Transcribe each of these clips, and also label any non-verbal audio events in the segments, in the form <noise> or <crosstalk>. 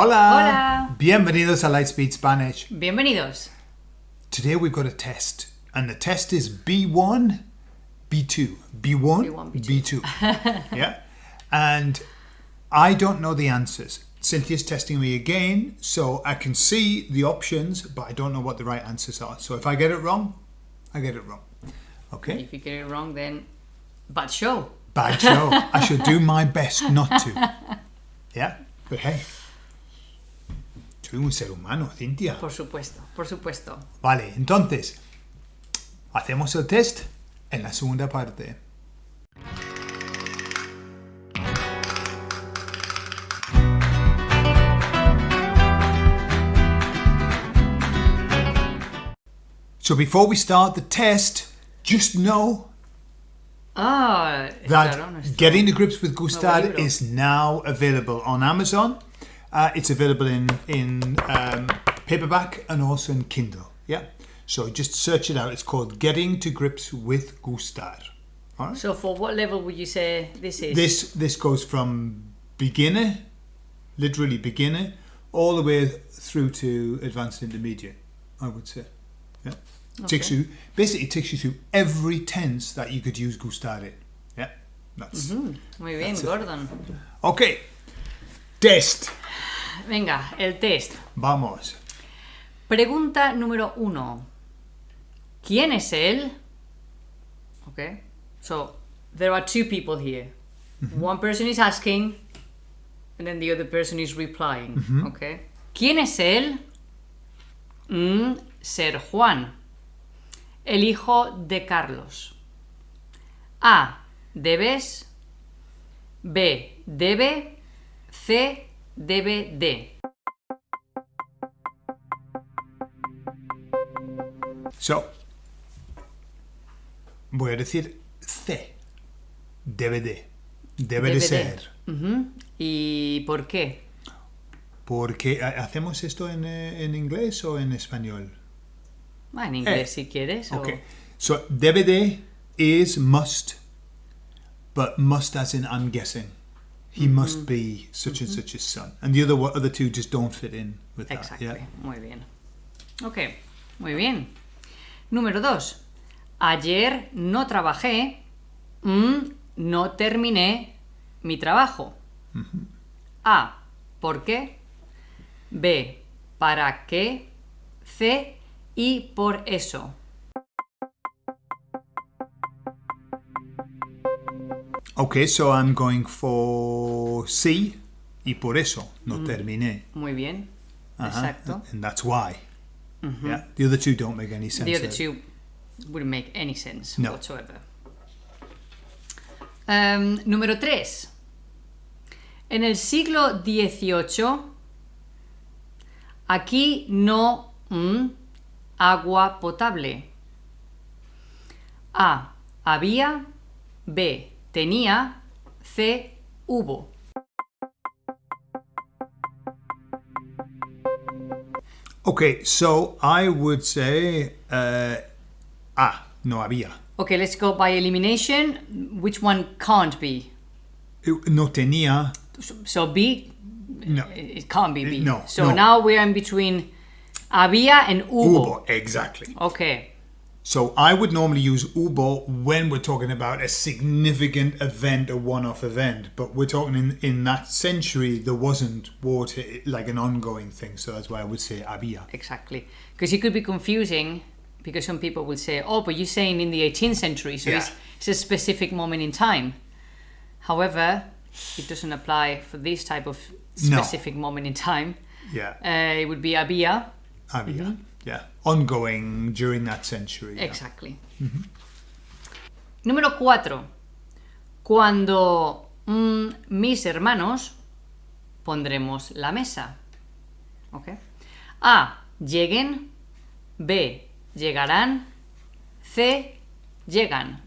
Hola. Hola. Bienvenidos a Lightspeed Spanish. Bienvenidos. Today we've got a test, and the test is B1, B2. B1, B1, B2. yeah? And I don't know the answers. Cynthia's testing me again, so I can see the options, but I don't know what the right answers are. So if I get it wrong, I get it wrong. Okay? If you get it wrong, then bad show. Bad show. I should do my best not to. <laughs> Yeah? But hey, soy un ser humano, Cintia. Por supuesto, por supuesto. Vale, entonces, hacemos el test en la segunda parte. So before we start the test, just know Ah, that claro, Getting to Grips with Gustad is now available on Amazon. Uh, it's available in in um, paperback and also in Kindle. Yeah, so just search it out. It's called Getting to Grips with Gustar. All right. So for what level would you say this is? This this goes from beginner, literally beginner, all the way through to advanced intermediate. I would say. Yeah. Takes you basically it takes you through every tense that you could use gustar in. Yeah. That's Muy bien, That's it. Gordon. Okay. Test. Venga, el test. Vamos. Pregunta número uno. ¿Quién es él? Okay. So there are two people here. One person is asking, and then the other person is replying. Okay. ¿Quién es él? Mm, ser Juan, el hijo de Carlos. A. Debes. B. Debe. C. De. So. Voy a decir C. De. Debe, de Debe de. ser. ¿Y por qué? Porque ¿ha- hacemos esto en, eh, en inglés o en español. Ah, en inglés Eh, si quieres. o- Okay. So debe de is must, but must as in I'm guessing. He must be such and such a son, and the other other two just don't fit in with that. Exactly. Yeah. Muy bien. Ok, muy bien. Número dos. Ayer no trabajé. mm, no terminé mi trabajo. A. ¿Por qué? B. ¿Para qué? C. Y por eso. Okay, so I'm going for C, y por eso no terminé. Muy bien. Uh-huh, Exacto. And that's why. Yeah. The other two don't make any sense. The other there. two wouldn't make any sense No. whatsoever. Um, número 3. En el siglo XVIII, aquí no mm, agua potable. A. Había. B. Tenía. C. Hubo. Okay, so I would say uh, ah, no había. Okay, let's go by elimination. Which one can't be? No tenía. So B No. It can't be B. No, So no. now we're in between había and hubo. Hubo, exactly. Okay. So I would normally use hubo when we're talking about a significant event, a one-off event. But we're talking in, in that century, there wasn't water like an ongoing thing. So that's why I would say había. Exactly. Because it could be confusing because some people will say, oh, but you're saying in the 18th century, so it's, Yeah. it's a specific moment in time. However, it doesn't apply for this type of No. specific moment in time. Yeah, Uh, it would be había. había. Yeah, ongoing during that century. yeah. Exactly. Número 4. Cuando mm, mis hermanos pondremos la mesa. ¿Ok? A. Lleguen. B. Llegarán. C. Llegan.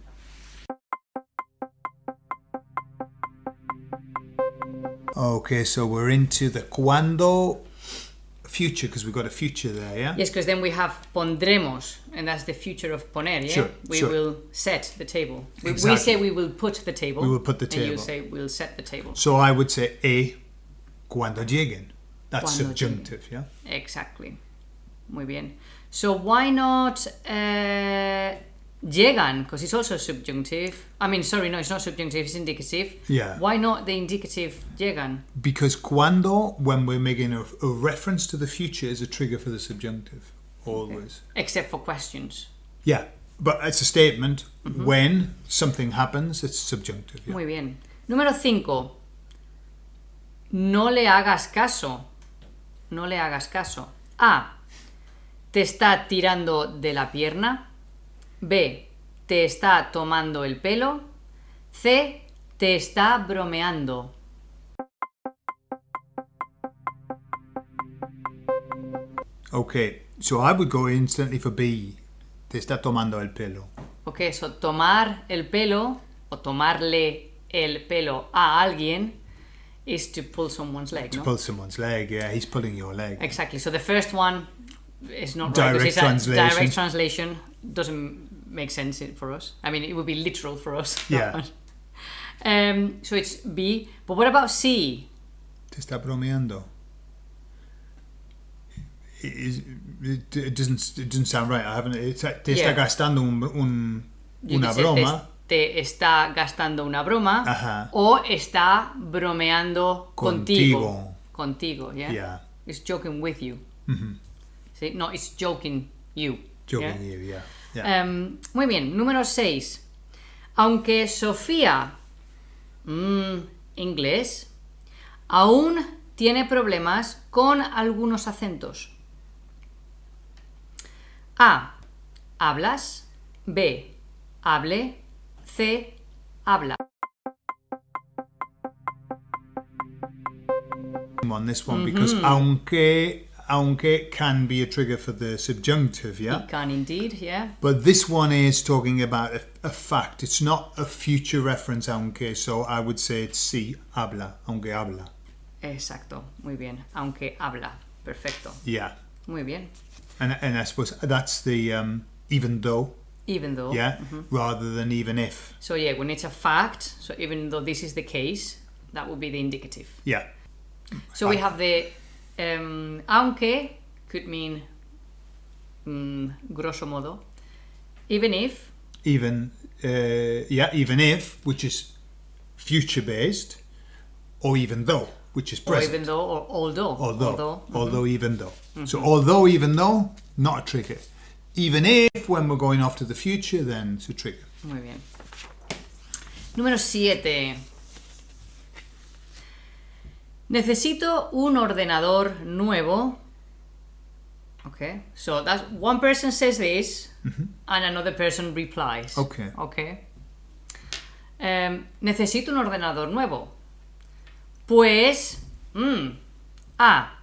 Okay, so we're into the cuando future because we've got a future there, yeah? Yes, because then we have pondremos, and that's the future of poner, yeah? Sure, we sure. will set the table. We, we say we will put the table. We will put the table. And you say we'll set the table. So I would say A, cuando lleguen. That's Cuando subjunctive, yeah? Exactly. Muy bien. So why not uh, llegan? Because it's also subjunctive. I mean, sorry, no, it's not subjunctive, it's indicative. Yeah. Why not the indicative llegan? Because cuando, when we're making a, a reference to the future, is a trigger for the subjunctive. Always. Except for questions. Yeah. But it's a statement. Mm-hmm. When something happens, it's subjunctive. Yeah. Muy bien. Número 5. No le hagas caso. No le hagas caso. A. Te está tirando de la pierna. B. Te está tomando el pelo. C. Te está bromeando. Okay. So I would go instantly for B. Te está tomando el pelo. Ok, so tomar el pelo o tomarle el pelo a alguien is to pull someone's leg, no? Pull someone's leg. Yeah, he's pulling your leg. Exactly. So the first one is not right. Direct because it's a translation. direct translation doesn't make sense for us. I mean, it would be literal for us. <laughs> Yeah. um, so it's B. But what about C? Te está bromeando. It, it, it doesn't. It doesn't sound right. I haven't. It's, te Yeah. está gastando un, un- una say broma. Te, te está gastando una broma Ajá. o está bromeando contigo. Contigo. Contigo, yeah? Yeah. It's joking with you. See? No, it's joking you. Joking yeah? you. Yeah. Yeah. Em, muy bien, número 6. Aunque Sofía, mm, inglés, aún tiene problemas con algunos acentos. A. Hablas. B. Hable. C. Habla. on this one because aunque aunque can be a trigger for the subjunctive. Yeah. It can indeed, yeah. But this one is talking about a, a fact. It's not a future reference, aunque. So I would say it's sí, habla, aunque habla. Exacto, muy bien. Aunque habla. Perfecto. Yeah. Muy bien. And, and I suppose that's the um, even though, Even though. yeah, rather than even if. So yeah, when it's a fact, so even though this is the case, that would be the indicative. Yeah. So we have the um, aunque could mean mm, grosso modo, even if, Even, uh, yeah, even if, which is future based, or even though, which is or present. even though, or although, although, although, mhm. even though. So although, even though, not a trigger. Even if, when we're going off to the future, then it's a trigger. Muy bien. Número 7. Necesito un ordenador nuevo. Okay, so that's one person says this and another person replies. Okay. Okay. Em, necesito un ordenador nuevo. Pues, mm, A.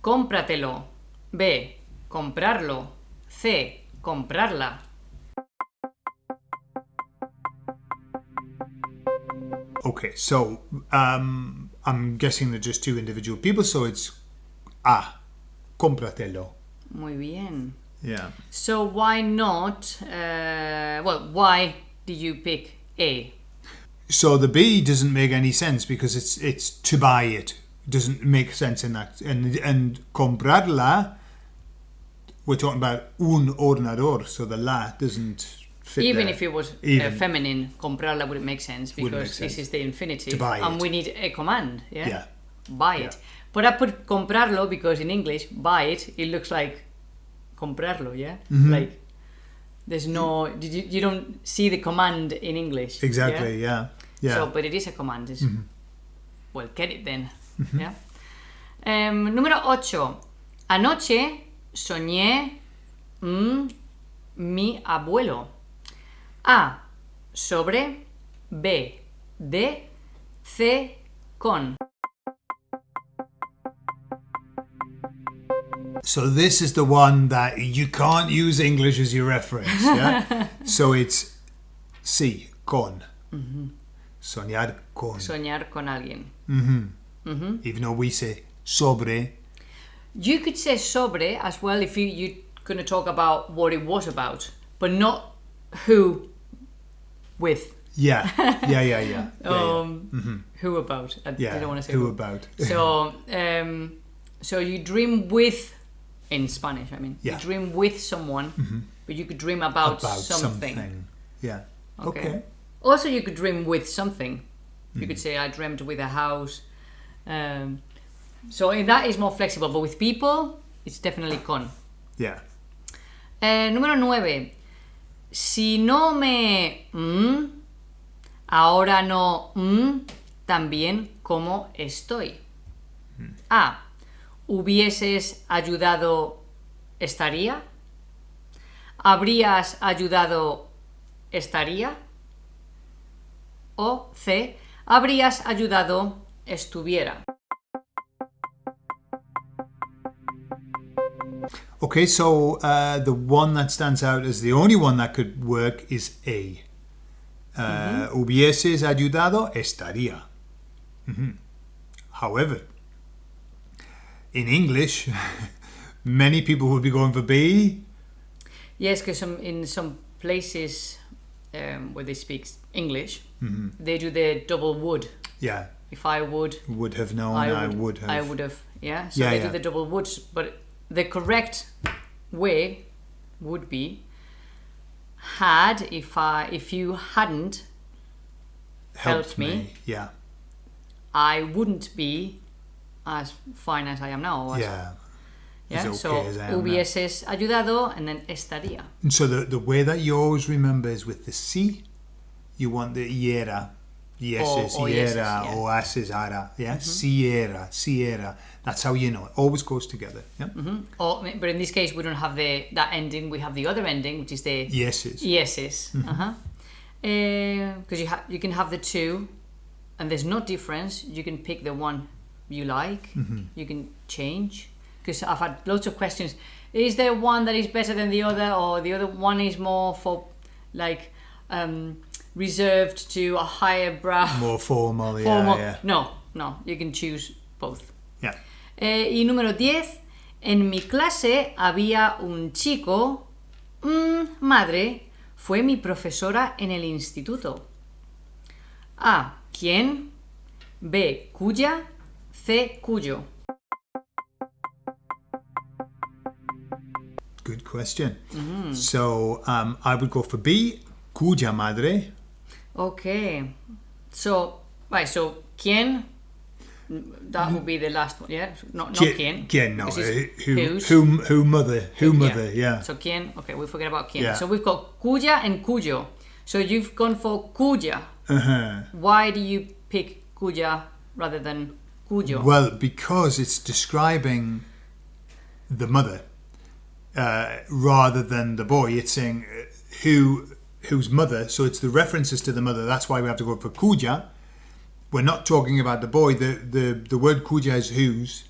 Cómpratelo. B. Comprarlo. C. Comprarla. Okay, so um, I'm guessing they're just two individual people, so it's ah, compratelo. Muy bien. Yeah. So why not? Uh, well, why did you pick A? So the B doesn't make any sense because it's it's to buy it. Doesn't make sense in that. And and comprarla, we're talking about un ordenador, so the la doesn't fit. Even there. if it was uh, feminine, comprarla wouldn't make sense because make this is the infinitive, and we need a command. Yeah. Yeah. Buy Yeah. it. But I put comprarlo because in English, buy it, it looks like comprarlo. Yeah. Mm-hmm. Like there's no did you, you don't see the command in English. exactly. Yeah. Yeah. So, but it is a command. It's, Well, get it then. Yeah. Em, número 8. Anoche soñé mm, mi abuelo. A. Sobre. B. De. C. Con. So this is the one that you can't use English as your reference. Yeah. <laughs> so it's sí con. Soñar con. Soñar con alguien. Mm-hmm. Mm-hmm. Even though we say sobre. You could say sobre as well if you, you're going to talk about what it was about, but not who with. Yeah. Yeah. Yeah. Yeah. <laughs> yeah, yeah. Um, Who about? I, Yeah, I don't want to say who about. So, um, So you dream with, in Spanish, I mean, Yeah. you dream with someone, but you could dream about, About something. something. Yeah. Okay. Okay. Also, you could dream with something. You Hmm. could say, I dreamt with a house. Um, so in that is more flexible, but with people, it's definitely con. Yeah. Eh, número 9. Si no me... mm, ahora no... mm, también como estoy. A. ¿Hubieses ayudado estaría? ¿Habrías ayudado estaría? O C. ¿Habrías ayudado estuviera? Okay, so uh, the one that stands out as the only one that could work is A. Uh, Hubieses ayudado, estaría. Mhm. However, in English, <laughs> many people would be going for B. Yes, because some, in some places um, where they speak English, they do the double would. Yeah, If I would, would have known, I would, have. I would have. Yeah. So Yeah, they yeah. do the double woulds, but the correct way would be had if I if you hadn't helped me. Yeah, I wouldn't be as fine as I am now. as- yeah. Yeah. okay so now. hubieses ayudado and then estaría. And so the, the way that you always remember is with the C, you want the iera, yeses, Or- or yeses, yeah. or ases, ara. Yeah, mm-hmm. Sierra, Sierra. That's how you know it. Always goes together. Yeah, mm-hmm. Or, but in this case, we don't have the that ending. We have the other ending, which is the yeses. yeses. Mm-hmm. Uh-huh. Eh, because you ha- you can have the two, and there's no difference. You can pick the one you like. You can change. Because I've had lots of questions. Is there one that is better than the other, or the other one is more for like um, reserved to a higher brow? More formal. Yeah, formal? yeah, No, no. You can choose both. yeah. Eh, y número 10. En mi clase había un chico. mm, madre, fue mi profesora en el instituto. A. ¿Quién? B. Cuya. C. Cuyo. Good question. Mm-hmm. So um, I would go for B, cuya madre. Okay. So, right, so ¿quién? That would be the last one, yeah? No, not Qui- quién. Quién, no. Uh, Who, who, who mother, who mother, yeah. So quién, okay, we forget about quién. Yeah. So we've got cuya and cuyo. So you've gone for cuya. Uh-huh. Why do you pick cuya rather than cuyo? Well, because it's describing the mother uh, rather than the boy. It's saying uh, who whose mother. So it's the references to the mother. That's why we have to go for cuya. We're not talking about the boy. The the, the word cuya is whose,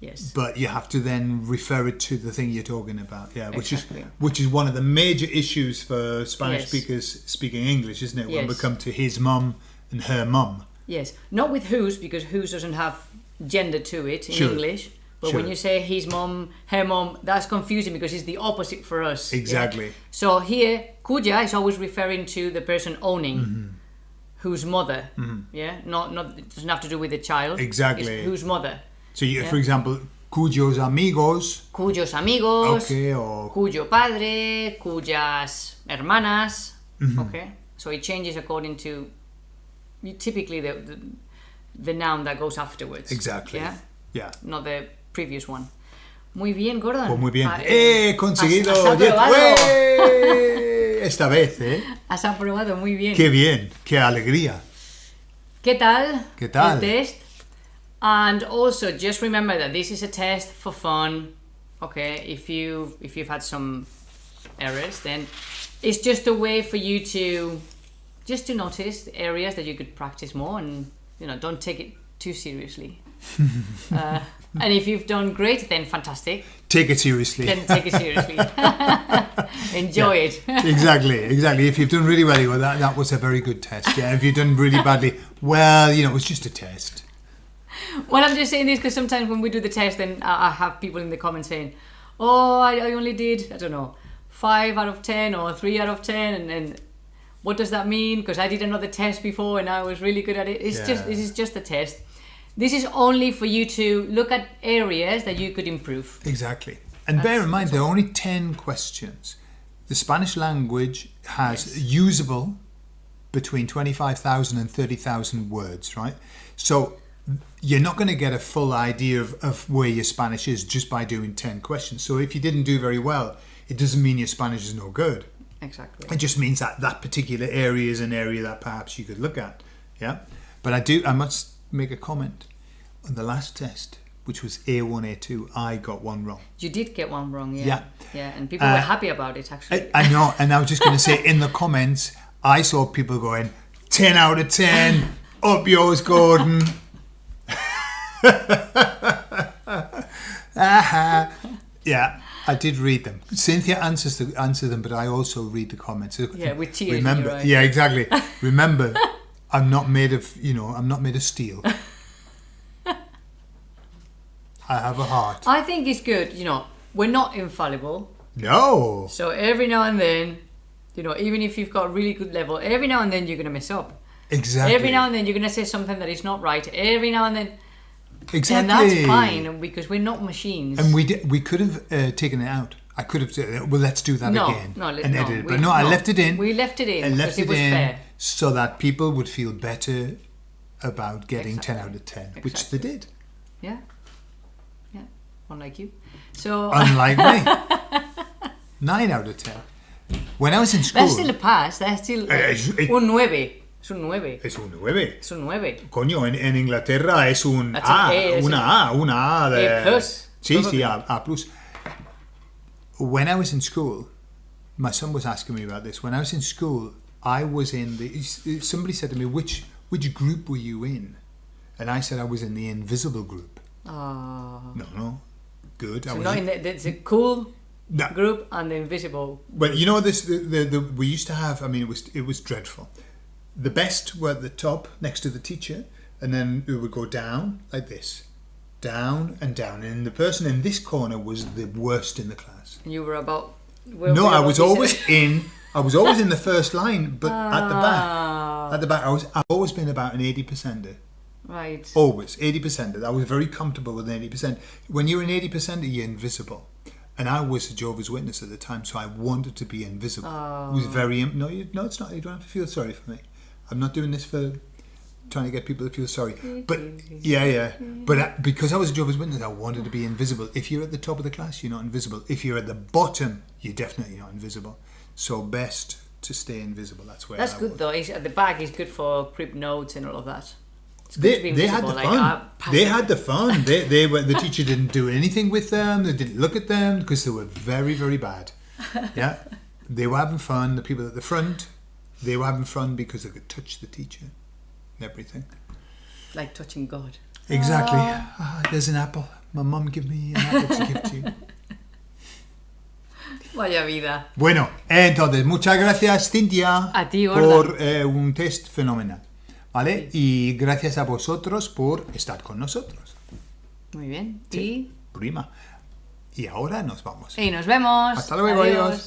yes. but you have to then refer it to the thing you're talking about. Yeah, which Exactly. is which is one of the major issues for Spanish Yes. speakers speaking English, isn't it? When we come to his mum and her mum. Yes. Not with whose because whose doesn't have gender to it in Sure. English. But when you say his mom, her mom, that's confusing because it's the opposite for us. yeah? Exactly. So here, cuya is always referring to the person owning, Mm-hmm. whose mother. Yeah, not not it doesn't have to do with the child. It's Exactly. whose mother. So, you, Yeah. for example, cuyos amigos. Cuyos amigos. Okay, or cuyo padre, cuyas hermanas. Mm-hmm. Okay, so it changes according to typically the, the the noun that goes afterwards. Exactly. Yeah, Yeah. not the previous one. Muy bien, Gordon. Pues muy bien. Ah, ¡Eh! Conseguido. Has, has. Esta vez, ¿eh? Has aprobado muy bien. Qué bien. Qué alegría. ¿Qué tal? ¿Qué tal? El test. And also, just remember that this is a test for fun. Okay, if you if you've had some errors, then it's just a way for you to just to notice the areas that you could practice more, and you know, don't take it too seriously. <laughs> uh, and if you've done great, then fantastic. Take it seriously. Then take it seriously. <laughs> Enjoy it. <laughs> exactly, exactly. If you've done really well, well, that, that was a very good test. Yeah. If you've done really badly, well, you know, it was just a test. Well, I'm just saying this because sometimes when we do the test, then I I have people in the comments saying, "Oh, I, I only did I don't know five out of ten or three out of ten, and then what does that mean? Because I did another test before and I was really good at it. It's just this is just a test. This is only for you to look at areas that you could improve. Exactly. And bear in mind, there are only 10 questions. The Spanish language has usable between 25,000 and 30,000 words, right? So you're not going to get a full idea of, of where your Spanish is just by doing 10 questions. So if you didn't do very well, it doesn't mean your Spanish is no good. Exactly. It just means that that particular area is an area that perhaps you could look at. Yeah. But I do, I must make a comment. On the last test, which was A1, A2, I got one wrong. You did get one wrong, yeah. Yeah. Yeah, and people Uh, were happy about it actually. I, I know, and I was just going to say in the comments, I saw people going 10 out of 10, up yours, Gordon. Aha. <laughs> yeah, I did read them. Cynthia answers the answer them, but I also read the comments. Yeah, with tears Remember, yeah, exactly. Remember, <laughs> I'm not made of, you know, I'm not made of steel. <laughs> I have a heart. I think it's good, you know, we're not infallible. No. So every now and then, you know, even if you've got a really good level, every now and then you're going to mess up. Exactly. Every now and then you're going to say something that is not right. Every now and then. exactly. And that's fine because we're not machines. And we did, we could have uh, taken it out. I could have said, well, let's do that no, again no, and no, edit it. But no, I left it in. We left it in I left it it was in fair. So that people would feel better about getting 10 out of 10, which they did. Yeah. Yeah. Unlike you. So <laughs> Unlike me. 9 out of 10. When I was in school, that's still a pass. That's still es- eh. un 9. Es un 9. es un 9. Es un 9. Coño, en, en Inglaterra es un That's A, A, una A, una A de... A plus, Sí, probably. sí, A, A plus. When I was in school, my son was asking me about this. When I was in school, I was in the... Somebody said to me, which, which group were you in? And I said I was in the invisible group. Ah. No, no. Good. I So was not in the, there's a cool No. group and the invisible. Well, you know this the, the, the we used to have I mean it was it was dreadful. The best were at the top next to the teacher and then we would go down like this. Down and down and the person in this corner was the worst in the class. And you were about. No, I was always <laughs> in I was always in the first line but at the back. Ah, At the back I was I've always been about an 80 percenter. right. Always 80 percenter. I was very comfortable with an 80 percent. When you're an 80 percenter you're invisible. And I was a Jehovah's Witness at the time, so I wanted to be invisible. It was very no, you, no, it's not. You don't have to feel sorry for me. I'm not doing this for trying to get people to feel sorry. But yeah, yeah. But I, because I was a Jehovah's Witness, I wanted to be invisible. If you're at the top of the class, you're not invisible. If you're at the bottom, you're definitely not invisible. So best to stay invisible. That's where That's I good was. though. It's, at the back is good for crib notes and all of that. It's good to be They, they had the fun. like, uh, they had the fun. They, they <laughs> were the teacher didn't do anything with them. They didn't look at them because they were very very bad. <laughs> Yeah, they were having fun. The people at the front, they were having fun because they could touch the teacher and everything. like touching God. Exactly. Ah, there's an apple. My mum gave me an apple to give to you. <laughs> Vaya vida. Bueno, entonces muchas gracias Cintia A ti, Gorda. por eh, un test fenomenal, ¿vale? Y gracias a vosotros por estar con nosotros. Muy bien. Prima. Y ahora nos vamos. Y, y nos vemos. Hasta luego, adiós.